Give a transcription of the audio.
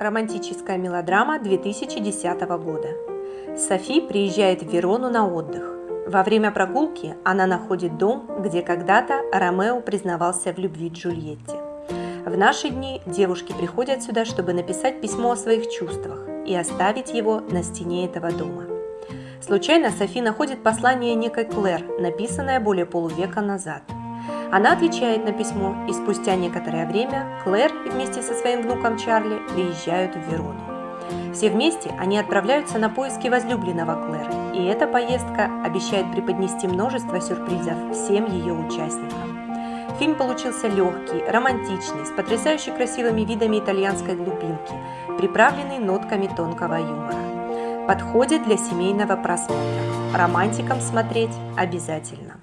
Романтическая мелодрама 2010 года. Софи приезжает в Верону на отдых. Во время прогулки она находит дом, где когда-то Ромео признавался в любви Джульетте. В наши дни девушки приходят сюда, чтобы написать письмо о своих чувствах и оставить его на стене этого дома. Случайно Софи находит послание некой Клэр, написанное более полувека назад – она отвечает на письмо, и спустя некоторое время Клэр вместе со своим внуком Чарли приезжают в Верону. Все вместе они отправляются на поиски возлюбленного Клэр, и эта поездка обещает преподнести множество сюрпризов всем ее участникам. Фильм получился легкий, романтичный, с потрясающе красивыми видами итальянской глубинки, приправленный нотками тонкого юмора. Подходит для семейного просмотра. Романтикам смотреть обязательно.